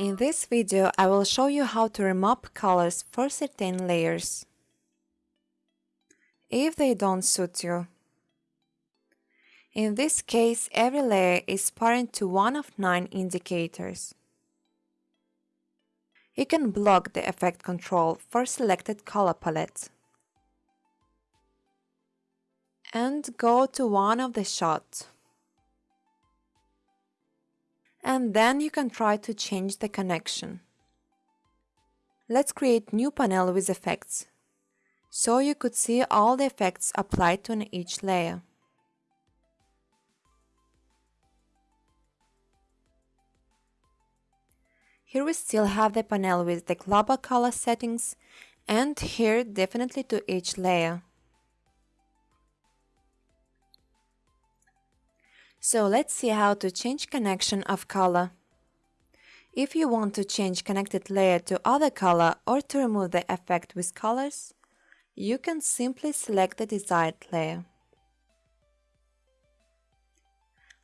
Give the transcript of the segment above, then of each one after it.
In this video I will show you how to remap colors for certain layers. If they don't suit you. In this case every layer is parent to one of nine indicators. You can block the effect control for selected color palette. And go to one of the shots and then you can try to change the connection. Let's create new panel with effects, so you could see all the effects applied to each layer. Here we still have the panel with the global color settings and here definitely to each layer. So let's see how to change connection of color. If you want to change connected layer to other color or to remove the effect with colors, you can simply select the desired layer.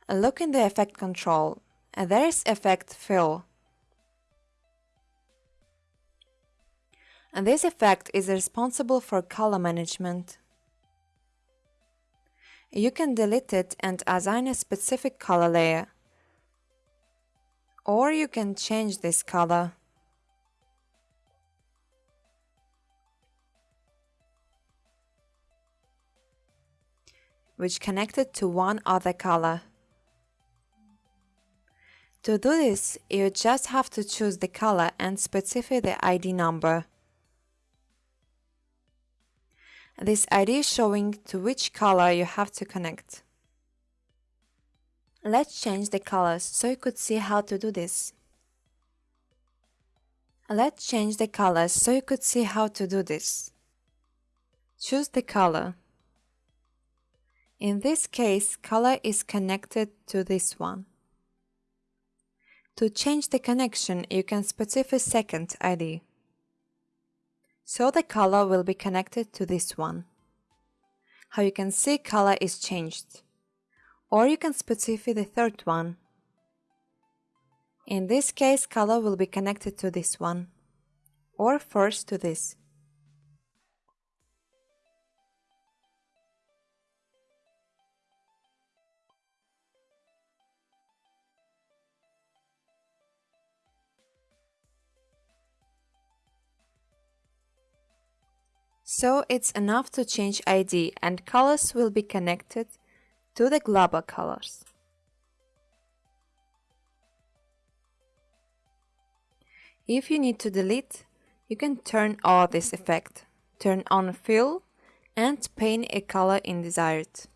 Look in the effect control, and there is effect fill. And this effect is responsible for color management. You can delete it and assign a specific color layer. Or you can change this color. which connected to one other color. To do this, you just have to choose the color and specify the ID number. This ID showing to which color you have to connect. Let's change the colors so you could see how to do this. Let's change the colors so you could see how to do this. Choose the color. In this case, color is connected to this one. To change the connection, you can specify second ID so the color will be connected to this one. How you can see color is changed. Or you can specify the third one. In this case color will be connected to this one, or first to this. So it's enough to change ID and colors will be connected to the global colors. If you need to delete, you can turn off this effect, turn on fill and paint a color in desired.